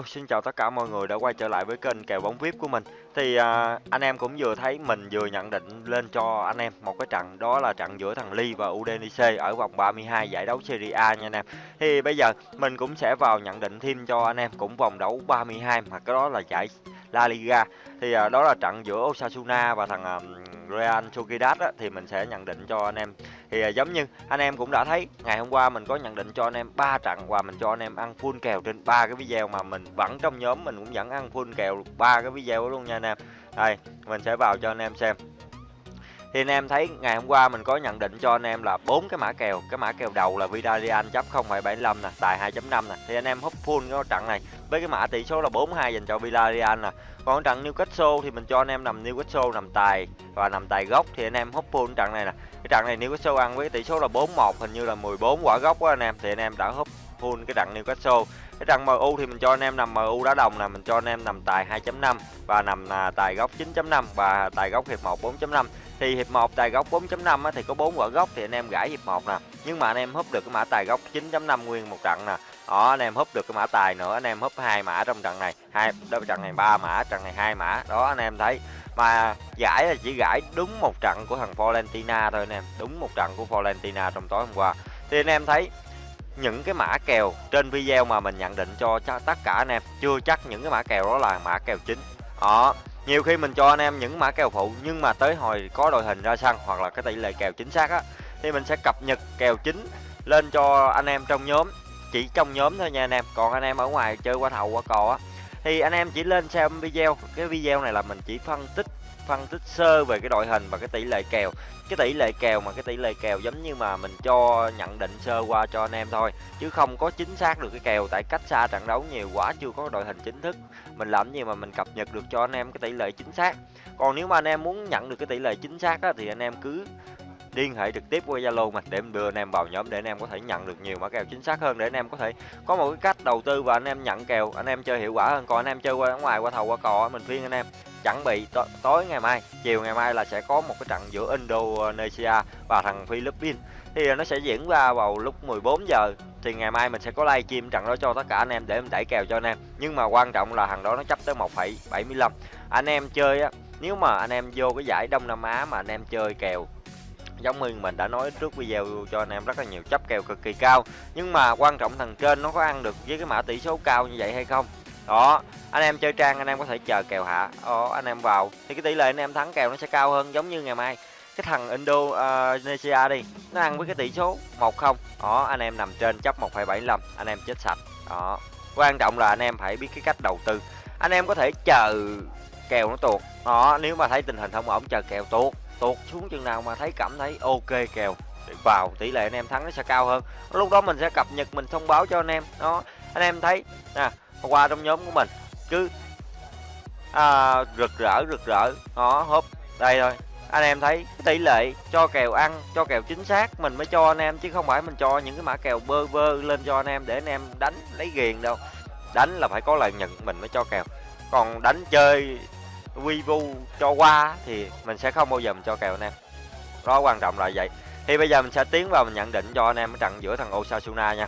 Hello, xin chào tất cả mọi người đã quay trở lại với kênh kèo bóng VIP của mình. Thì à, anh em cũng vừa thấy mình vừa nhận định lên cho anh em một cái trận đó là trận giữa thằng Ly và Udinese ở vòng 32 giải đấu Serie A nha anh em. Thì bây giờ mình cũng sẽ vào nhận định thêm cho anh em cũng vòng đấu 32 mà cái đó là giải La Liga. Thì à, đó là trận giữa Osasuna và thằng à, Real Sociedad á, thì mình sẽ nhận định cho anh em thì à, giống như anh em cũng đã thấy, ngày hôm qua mình có nhận định cho anh em ba trận và mình cho anh em ăn full kèo trên ba cái video mà mình vẫn trong nhóm mình cũng vẫn ăn full kèo ba cái video luôn nha anh em. Đây, mình sẽ vào cho anh em xem thì anh em thấy ngày hôm qua mình có nhận định cho anh em là bốn cái mã kèo. Cái mã kèo đầu là Vidalian chấp 0,75 nè tài 2.5 nè. Thì anh em húp full cái trận này. Với cái mã tỷ số là 42 dành cho Villarreal nè. Còn trận Newcastle thì mình cho anh em nằm Newcastle nằm tài và nằm tài gốc. Thì anh em húp full trận này nè. Cái trận này Newcastle ăn với tỷ số là 4-1 hình như là 14 quả gốc á anh em. Thì anh em đã húp full cái đặng Newcastle cái đặng MU thì mình cho anh em nằm MU đá đồng là mình cho anh em nằm tài 2.5 và nằm à, tài góc 9.5 và tài góc hiệp 1 4.5 thì hiệp 1 tài góc 4.5 thì có 4 quả góc thì anh em gãi hiệp 1 nè. Nhưng mà anh em húp được cái mã tài góc 9.5 nguyên một trận nè. Đó anh em húp được cái mã tài nữa anh em húp hai mã trong trận này. Hai đó trận này ba mã trận này hai mã. Đó anh em thấy. Mà giải là chỉ gãi đúng một trận của thằng Valentina thôi anh em. Đúng một trận của Valentina trong tối hôm qua. Thì anh em thấy những cái mã kèo trên video mà mình nhận định cho tất cả anh em. Chưa chắc những cái mã kèo đó là mã kèo chính. Đó, nhiều khi mình cho anh em những mã kèo phụ, nhưng mà tới hồi có đội hình ra sân hoặc là cái tỷ lệ kèo chính xác á, thì mình sẽ cập nhật kèo chính lên cho anh em trong nhóm. Chỉ trong nhóm thôi nha anh em. Còn anh em ở ngoài chơi qua thầu, qua cò á, thì anh em chỉ lên xem video. Cái video này là mình chỉ phân tích phân tích sơ về cái đội hình và cái tỷ lệ kèo. Cái tỷ lệ kèo mà cái tỷ lệ kèo giống như mà mình cho nhận định sơ qua cho anh em thôi chứ không có chính xác được cái kèo tại cách xa trận đấu nhiều quá chưa có đội hình chính thức. Mình làm gì mà mình cập nhật được cho anh em cái tỷ lệ chính xác. Còn nếu mà anh em muốn nhận được cái tỷ lệ chính xác á, thì anh em cứ liên hệ trực tiếp qua Zalo mà để em đưa anh em vào nhóm để anh em có thể nhận được nhiều mã kèo chính xác hơn để anh em có thể có một cái cách đầu tư và anh em nhận kèo anh em chơi hiệu quả hơn. Còn anh em chơi qua ngoài qua thầu qua cò mình khuyên anh em chuẩn bị tối ngày mai chiều ngày mai là sẽ có một cái trận giữa Indonesia và thằng Philippines. Thì à, nó sẽ diễn ra vào lúc 14 giờ. Thì ngày mai mình sẽ có live stream trận đó cho tất cả anh em để em đẩy kèo cho anh em. Nhưng mà quan trọng là thằng đó nó chấp tới 1,75 anh em chơi á nếu mà anh em vô cái giải Đông Nam Á mà anh em chơi kèo giống như mình đã nói trước video cho anh em rất là nhiều chấp kèo cực kỳ cao. Nhưng mà quan trọng thằng trên nó có ăn được với cái mã tỷ số cao như vậy hay không? Đó anh em chơi trang anh em có thể chờ kèo hạ. Đó, anh em vào. Thì cái tỷ lệ anh em thắng kèo nó sẽ cao hơn giống như ngày mai. Cái thằng ờ, Indonesia đi nó ăn với cái tỷ số một không. Đó anh em nằm trên chấp 1,75 anh em chết sạch. Đó quan trọng là anh em phải biết cái cách đầu tư. Anh em có thể chờ kèo nó tuột. Đó nếu mà thấy tình hình không ổn chờ kèo tuột tuột xuống chừng nào mà thấy cảm thấy ok kèo. Để vào tỷ lệ anh em thắng nó sẽ cao hơn. Lúc đó mình sẽ cập nhật mình thông báo cho anh em. Đó anh em thấy nè qua trong nhóm của mình cứ à, rực rỡ rực rỡ. Đó hốp đây thôi. Anh em thấy tỷ lệ cho kèo ăn cho kèo chính xác mình mới cho anh em chứ không phải mình cho những cái mã kèo bơ vơ lên cho anh em để anh em đánh lấy ghiền đâu. Đánh là phải có lợi nhuận mình mới cho kèo. Còn đánh chơi vivo cho qua thì mình sẽ không bao giờ mình cho kèo anh em. Đó quan trọng là vậy. Thì bây giờ mình sẽ tiến vào mình nhận định cho anh em cái trận giữa thằng Osasuna nha.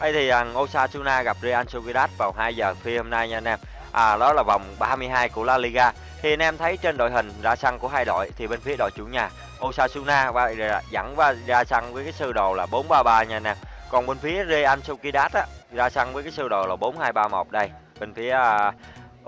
Đây thì thằng Osasuna gặp Real Sociedad vào 2 giờ phi hôm nay nha anh em. À đó là vòng 32 của La Liga. Thì anh em thấy trên đội hình ra sân của hai đội thì bên phía đội chủ nhà Osasuna và dẫn và ra sân với cái sơ đồ là 433 nha anh em. Còn bên phía Real Sociedad á ra sân với cái sơ đồ là 4231 đây bên phía uh,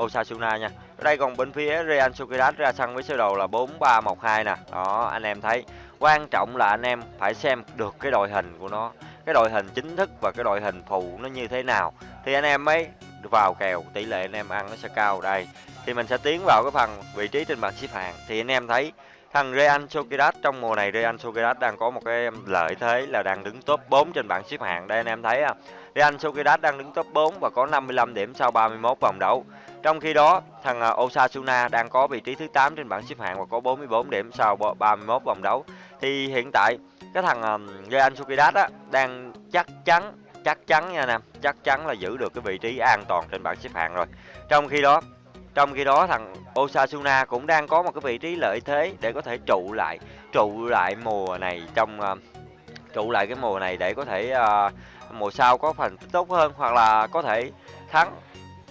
Osasuna nha ở đây còn bên phía Real Sociedad ra sân với sơ đồ là 4312 nè. Đó, anh em thấy quan trọng là anh em phải xem được cái đội hình của nó. Cái đội hình chính thức và cái đội hình phụ nó như thế nào. Thì anh em mới vào kèo, tỷ lệ anh em ăn nó sẽ cao. Đây, thì mình sẽ tiến vào cái phần vị trí trên bảng xếp hạng. Thì anh em thấy thằng Real Sociedad, trong mùa này Real Sociedad đang có một cái lợi thế là đang đứng top 4 trên bảng xếp hạng. Đây anh em thấy à Real Sociedad đang đứng top 4 và có 55 điểm sau 31 vòng đấu trong khi đó, thằng à, Osasuna đang có vị trí thứ 8 trên bảng xếp hạng và có 44 điểm sau 31 vòng đấu. Thì hiện tại cái thằng Real Sociedad á đang chắc chắn chắc chắn nha nè, chắc chắn là giữ được cái vị trí an toàn trên bảng xếp hạng rồi. Trong khi đó, trong khi đó thằng Osasuna cũng đang có một cái vị trí lợi thế để có thể trụ lại, trụ lại mùa này trong trụ lại cái mùa này để có thể uh, mùa sau có phần tốt hơn hoặc là có thể thắng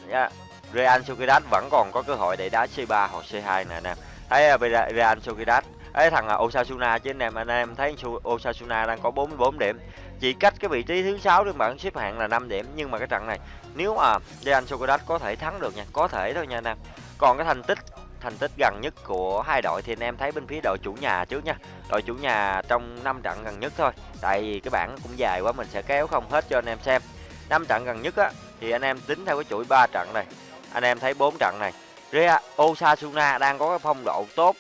yeah. Real Sociedad vẫn còn có cơ hội để đá C3 hoặc C2 nè anh em. Thấy à, Real Sociedad ấy thằng à, Osasuna chứ anh em anh em thấy Osasuna đang có 44 điểm. Chỉ cách cái vị trí thứ sáu trên bảng xếp hạng là 5 điểm, nhưng mà cái trận này, nếu mà Real Sociedad có thể thắng được nha, có thể thôi nha anh em. Còn cái thành tích thành tích gần nhất của hai đội thì anh em thấy bên phía đội chủ nhà trước nha. Đội chủ nhà trong 5 trận gần nhất thôi, tại vì cái bảng cũng dài quá, mình sẽ kéo không hết cho anh em xem. 5 trận gần nhất á, thì anh em tính theo cái chuỗi 3 trận này anh em thấy bốn trận này. Real Osasuna đang có cái phong độ tốt.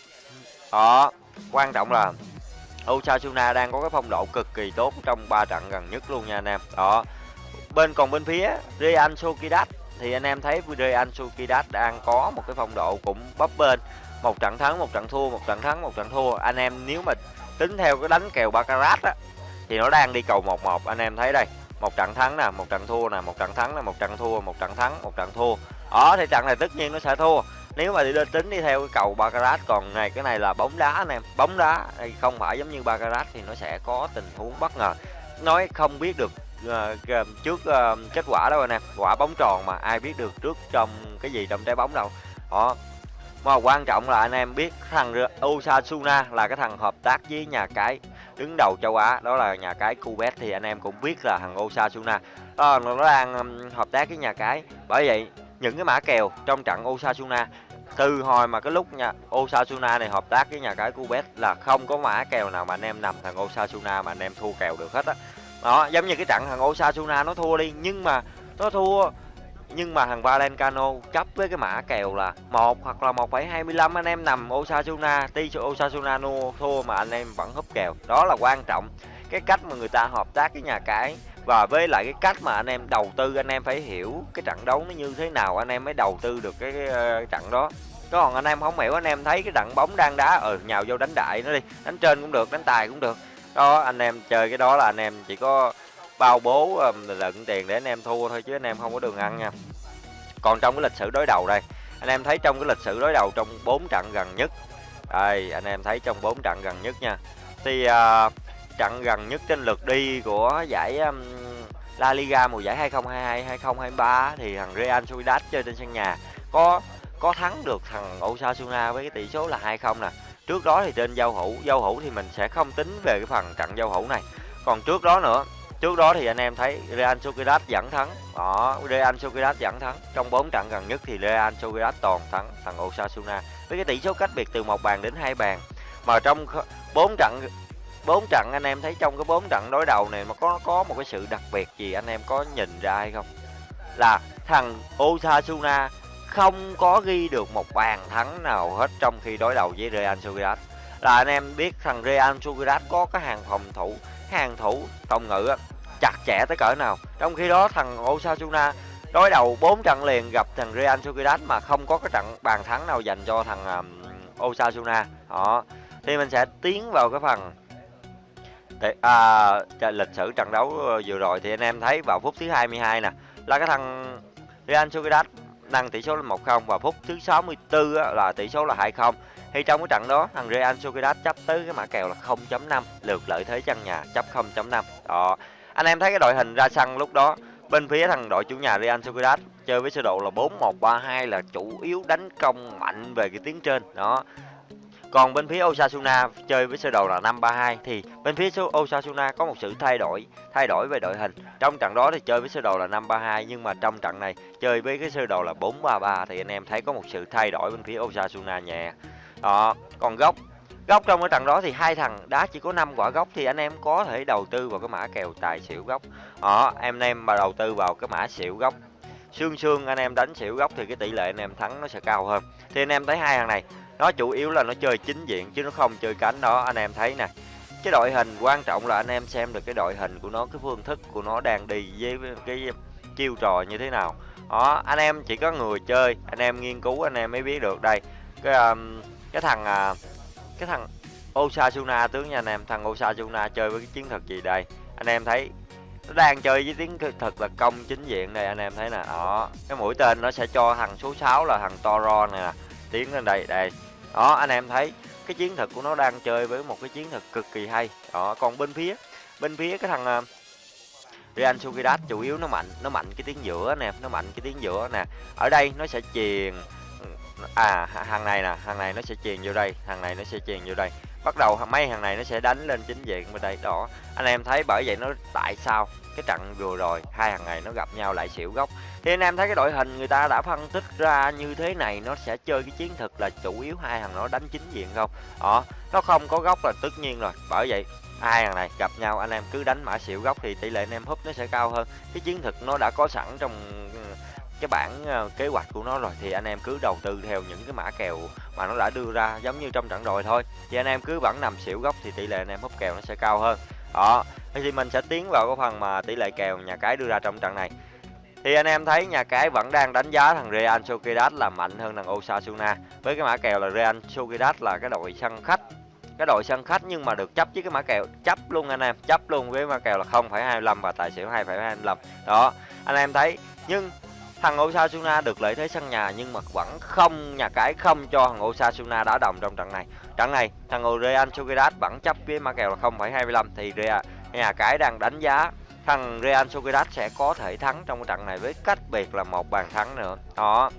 Đó quan trọng là Osasuna đang có cái phong độ cực kỳ tốt trong 3 trận gần nhất luôn nha anh em. Đó bên còn bên phía Real Sociedad thì anh em thấy Real Sociedad đang có một cái phong độ cũng bấp bên, một trận thắng một trận thua một trận thắng một trận thua. Anh em nếu mà tính theo cái đánh kèo baccarat á thì nó đang đi cầu 1-1 anh em thấy đây một trận thắng nè một trận thua nè một trận thắng nè một trận thua một trận thắng một trận thua. Đó thì trận này tất nhiên nó sẽ thua. Nếu mà đi tính đi theo cái cầu baccarat còn này cái này là bóng đá anh em. Bóng đá không phải giống như baccarat thì nó sẽ có tình huống bất ngờ. Nói không biết được uh, trước uh, kết quả đâu anh em. Quả bóng tròn mà ai biết được trước trong cái gì trong trái bóng đâu. Đó. Mà quan trọng là anh em biết thằng Osasuna là cái thằng hợp tác với nhà cái đứng đầu châu Á đó là nhà cái Cubet thì anh em cũng biết là thằng Osasuna đó, nó đang hợp tác với nhà cái bởi vậy những cái mã kèo trong trận Osasuna từ hồi mà cái lúc nha Osasuna này hợp tác với nhà cái Cubet là không có mã kèo nào mà anh em nằm thằng Osasuna mà anh em thua kèo được hết á đó. giống như cái trận thằng Osasuna nó thua đi nhưng mà nó thua nhưng mà thằng Valencano chấp với cái mã kèo là một hoặc là 1,25 anh em nằm Osasuna ti Osasuna thua mà anh em vẫn húp kèo. Đó là quan trọng. Cái cách mà người ta hợp tác với nhà cái và với lại cái cách mà anh em đầu tư anh em phải hiểu cái trận đấu nó như thế nào anh em mới đầu tư được cái, cái, cái trận đó. Còn anh em không hiểu anh em thấy cái trận bóng đang đá ở ừ, nhào vô đánh đại nó đi đánh trên cũng được đánh tài cũng được. Đó anh em chơi cái đó là anh em chỉ có bao bố lận tiền để anh em thua thôi chứ anh em không có đường ăn nha. Còn trong cái lịch sử đối đầu đây anh em thấy trong cái lịch sử đối đầu trong 4 trận gần nhất đây anh em thấy trong 4 trận gần nhất nha. Thì uh, trận gần nhất trên lượt đi của giải um, La Liga mùa giải 2022 2023 thì thằng Real Sociedad chơi trên sân nhà có có thắng được thằng Osasuna với cái tỷ số là 2-0 nè. Trước đó thì trên giao hữu giao hữu thì mình sẽ không tính về cái phần trận giao hữu này. Còn trước đó nữa trước đó thì anh em thấy Real Sociedad dẫn thắng. Đó, Real Sociedad dẫn thắng. Trong 4 trận gần nhất thì Real Sociedad toàn thắng, thằng Osasuna. Với cái tỷ số cách biệt từ một bàn đến hai bàn. Mà trong 4 trận, bốn trận anh em thấy trong cái bốn trận đối đầu này mà có có một cái sự đặc biệt gì anh em có nhìn ra hay không? Là thằng Osasuna không có ghi được một bàn thắng nào hết trong khi đối đầu với Real Sociedad. Là anh em biết thằng Real Sociedad có cái hàng phòng thủ, hàng thủ, phòng ngự chặt chẽ tới cỡ nào. Trong khi đó thằng Osasuna đối đầu 4 trận liền gặp thằng Real Sociedad mà không có cái trận bàn thắng nào dành cho thằng um, Osasuna. Đó. Thì mình sẽ tiến vào cái phần để, à, lịch sử trận đấu ờ, vừa rồi. Thì anh em thấy vào phút thứ 22 nè là cái thằng Real Sociedad nâng tỷ số lên 1-0 và phút thứ 64 á, là tỷ số là 2-0 thì trong cái trận đó thằng Real Sociedad chấp tới cái mã kèo là 0.5 lượt lợi thế chân nhà chấp 0.5 đó anh em thấy cái đội hình ra sân lúc đó bên phía thằng đội chủ nhà Real Sociedad chơi với sơ đồ là 4-1-3-2 là chủ yếu đánh công mạnh về cái tiếng trên đó còn bên phía Osasuna chơi với sơ đồ là 5-3-2 thì bên phía Osasuna có một sự thay đổi, thay đổi về đội hình. Trong trận đó thì chơi với sơ đồ là 5-3-2 nhưng mà trong trận này chơi với cái sơ đồ là 4-3-3 thì anh em thấy có một sự thay đổi bên phía Osasuna nhẹ. Đó, còn góc góc trong cái trận đó thì hai thằng đá chỉ có 5 quả góc thì anh em có thể đầu tư vào cái mã kèo tài xỉu góc. Đó, em em mà đầu tư vào cái mã xỉu góc xương xương anh em đánh xỉu góc thì cái tỷ lệ anh em thắng nó sẽ cao hơn thì anh em thấy hai thằng này nó chủ yếu là nó chơi chính diện chứ nó không chơi cánh đó anh em thấy nè cái đội hình quan trọng là anh em xem được cái đội hình của nó cái phương thức của nó đang đi với cái chiêu trò như thế nào đó anh em chỉ có người chơi anh em nghiên cứu anh em mới biết được đây cái um, cái thằng uh, cái thằng Osasuna, tướng nha anh em, thằng Osasuna chơi với cái chiến thuật gì đây? Anh em thấy nó đang chơi với tiếng thật là công chính diện đây, anh em thấy nè. Đó, cái mũi tên nó sẽ cho thằng số 6 là thằng Toro này nè, tiến lên đây đây. Đó, anh em thấy cái chiến thuật của nó đang chơi với một cái chiến thuật cực kỳ hay. Đó, còn bên phía bên phía cái thằng ờ, Real Sociedad, chủ yếu nó mạnh nó mạnh cái tiếng giữa nè, nó mạnh cái tiếng giữa nè. Ở đây nó sẽ truyền à hàng này nè, hàng này nó sẽ truyền vô đây, hàng này nó sẽ truyền vô đây. Bắt đầu mấy hàng này nó sẽ đánh lên chính diện bên đây, đó. Anh em thấy bởi vậy nó tại sao? Cái trận vừa rồi, hai hàng này nó gặp nhau lại xỉu gốc. Thì anh em thấy cái đội hình người ta đã phân tích ra như thế này, nó sẽ chơi cái chiến thuật là chủ yếu hai hàng nó đánh chính diện không? Đó nó không có góc là tất nhiên rồi. Bởi vậy, hai hàng này gặp nhau, anh em cứ đánh mã xỉu góc thì tỷ lệ anh em húp nó sẽ cao hơn. Cái chiến thuật nó đã có sẵn trong cái bản ờ, kế hoạch của nó rồi thì anh em cứ đầu tư theo những cái mã kèo mà nó đã đưa ra giống như trong trận rồi thôi. Thì anh em cứ vẫn nằm xỉu góc thì tỷ lệ anh em húp kèo nó sẽ cao hơn. Đó thì mình sẽ tiến vào cái phần mà tỷ lệ kèo nhà cái đưa ra trong trận này. Thì anh em thấy nhà cái vẫn đang đánh giá thằng Real Sociedad là mạnh hơn thằng Osasuna. Với cái mã kèo là Real Sociedad là cái đội sân khách cái đội sân khách nhưng mà được chấp với cái mã kèo chấp luôn anh em chấp luôn với mã kèo là 0,25 và tài xỉu 2,25 đó anh em thấy nhưng thằng Osasuna được lợi thế sân nhà nhưng mà vẫn không nhà cái không cho thằng Osasuna đá đồng trong trận này. Trận này thằng Real Sociedad vẫn chấp với mã kèo là 0,25 thì Real nhà cái đang đánh giá thằng Real Sociedad sẽ có thể thắng trong cái trận này với cách biệt là một bàn thắng nữa. Đó.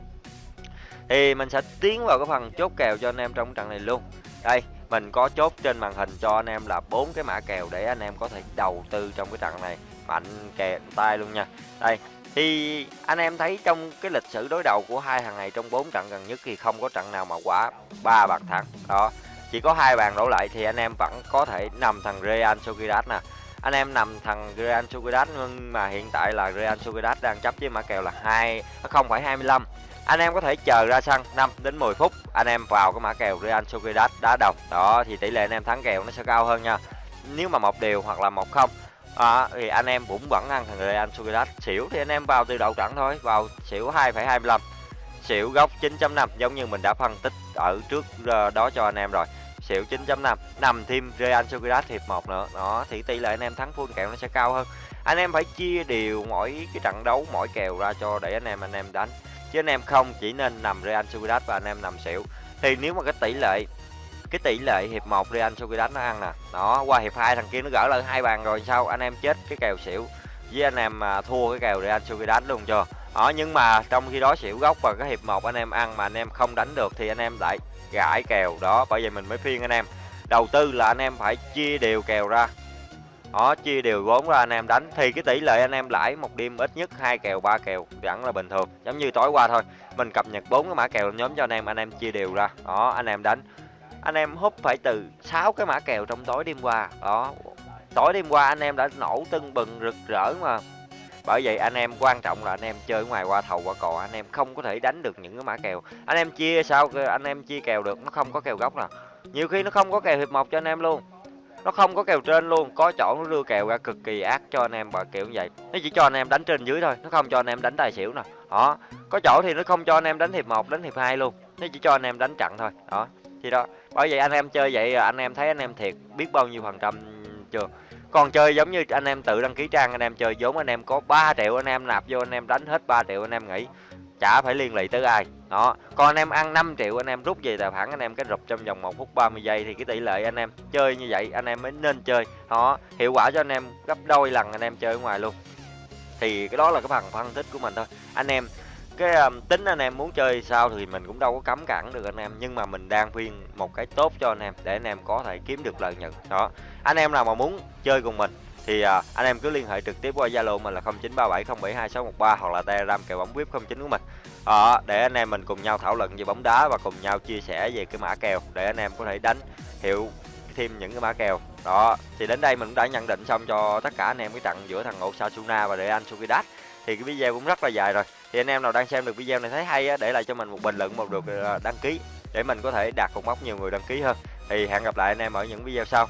Thì mình sẽ tiến vào cái phần chốt kèo cho anh em trong trận này luôn. Đây mình có chốt trên màn hình cho anh em là bốn cái mã kèo để anh em có thể đầu tư trong cái trận này. Mạnh kèo tay luôn nha. Đây thì anh em thấy trong cái lịch sử đối đầu của hai thằng này trong bốn trận gần nhất thì không có trận nào mà quá ba bàn thắng. Đó, chỉ có hai bàn đổ lại thì anh em vẫn có thể nằm thằng Real Sociedad nè. Anh em nằm thằng Real Sociedad nhưng mà hiện tại là Real Sociedad đang chấp với mã kèo là hai à, không phải 25 anh em có thể chờ ra sân 5 đến 10 phút, anh em vào cái mã kèo Real Sociedad đá đồng. Đó, thì tỷ lệ anh em thắng kèo nó sẽ cao hơn nha. Nếu mà một điều hoặc là một không à, thì anh em cũng vẫn ăn thằng Real Sociedad. Xỉu thì anh em vào từ đầu trận thôi vào xỉu 2,25 xỉu góc 9.5 giống như mình đã phân tích ở trước ờ, đó cho anh em rồi. Xỉu 9.5 nằm thêm Real Sociedad hiệp 1 nữa. Đó thì tỷ lệ anh em thắng full kèo nó sẽ cao hơn. Anh em phải chia đều mỗi cái trận đấu mỗi kèo ra cho để anh em anh em đánh. Chứ anh em không chỉ nên nằm Real Sociedad và anh em nằm xỉu. Thì nếu mà cái tỷ lệ cái tỷ lệ hiệp 1 Real Sociedad nó ăn nè. Đó, qua hiệp 2 thằng kia nó gỡ lại hai bàn rồi, sao anh em chết cái kèo xỉu với anh em mà thua cái kèo Real Sociedad luôn chưa đó, nhưng mà trong khi đó xỉu gốc và cái hiệp 1 anh em ăn mà anh em không đánh được thì anh em lại gãi kèo đó, bởi vậy mình mới phiên anh em. Đầu tư là anh em phải chia đều kèo ra. Đó, chia đều vốn ra anh em đánh, thì cái tỷ lệ anh em lãi một đêm ít nhất hai kèo, ba kèo, vẫn là bình thường. Giống như tối qua thôi, mình cập nhật bốn cái mã kèo nhóm cho anh em anh em chia đều ra. Đó, anh em đánh anh em hút phải từ 6 cái mã kèo trong tối đêm qua đó tối đêm qua anh em đã nổ tưng bừng rực rỡ mà bởi vậy anh em quan trọng là anh em chơi ngoài qua thầu qua cò anh em không có thể đánh được những cái mã kèo anh em chia sao anh em chia kèo được nó không có kèo gốc nào nhiều khi nó không có kèo hiệp một cho anh em luôn nó không có kèo trên luôn có chỗ nó đưa kèo ra cực kỳ ác cho anh em và kiểu như vậy nó chỉ cho anh em đánh trên dưới thôi nó không cho anh em đánh tài xỉu nè đó có chỗ thì nó không cho anh em đánh hiệp một đánh hiệp hai luôn nó chỉ cho anh em đánh chặn thôi đó thì đó bởi vậy anh em chơi vậy anh em thấy anh em thiệt biết bao nhiêu phần trăm chưa còn chơi giống như anh em tự đăng ký trang anh em chơi vốn anh em có 3 triệu anh em nạp vô anh em đánh hết 3 triệu anh em nghĩ chả phải liên lụy tới ai đó còn anh em ăn 5 triệu anh em rút về tài khoản anh em cái rụp trong vòng 1 phút 30 giây thì cái tỷ lệ anh em chơi như vậy anh em mới nên chơi đó hiệu quả cho anh em gấp đôi lần anh em chơi ở ngoài luôn thì cái đó là cái phần phân tích của mình thôi anh em cái um, tính anh em muốn chơi sao thì mình cũng đâu có cấm cản được anh em nhưng mà mình đang khuyên một cái tốt cho anh em để anh em có thể kiếm được lợi nhuận đó anh em nào mà muốn chơi cùng mình thì uh, anh em cứ liên hệ trực tiếp qua Zalo mình là 0937072613 hoặc là Telegram kèo bóng VIP 09 của mình. Đó, để anh em mình cùng nhau thảo luận về bóng đá và cùng nhau chia sẻ về cái mã kèo để anh em có thể đánh hiểu thêm những cái mã kèo. Đó, thì đến đây mình cũng đã nhận định xong cho tất cả anh em cái trận giữa thằng Osasuna và Real Sociedad. Thì cái video cũng rất là dài rồi. Thì anh em nào đang xem được video này thấy hay á, để lại cho mình một bình luận một được ờ, đăng ký để mình có thể đạt cột mốc nhiều người đăng ký hơn. Thì hẹn gặp lại anh em ở những video sau.